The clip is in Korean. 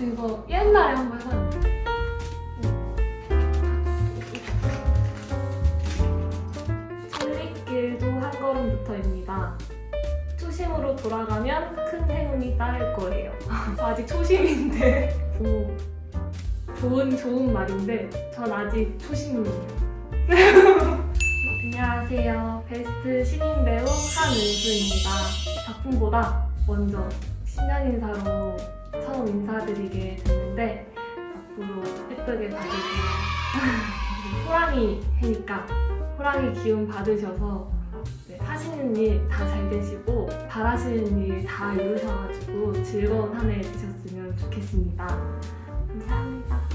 이거 옛날에 한 번 해봤는데 천리길도 한 걸음부터입니다. 초심으로 돌아가면 큰 행운이 따를 거예요. 아직 초심인데 오, 좋은 좋은 말인데 전 아직 초심이에요. 안녕하세요. 베스트 신인 배우 한은수입니다. 작품보다 먼저 신년 인사로 처음 인사드리게 됐는데 앞으로 예쁘게 봐주세요. 호랑이 해니까 호랑이 기운 받으셔서 네, 하시는 일 다 잘 되시고 바라시는 일 다 이루셔가지고 즐거운 한 해 되셨으면 좋겠습니다. 감사합니다.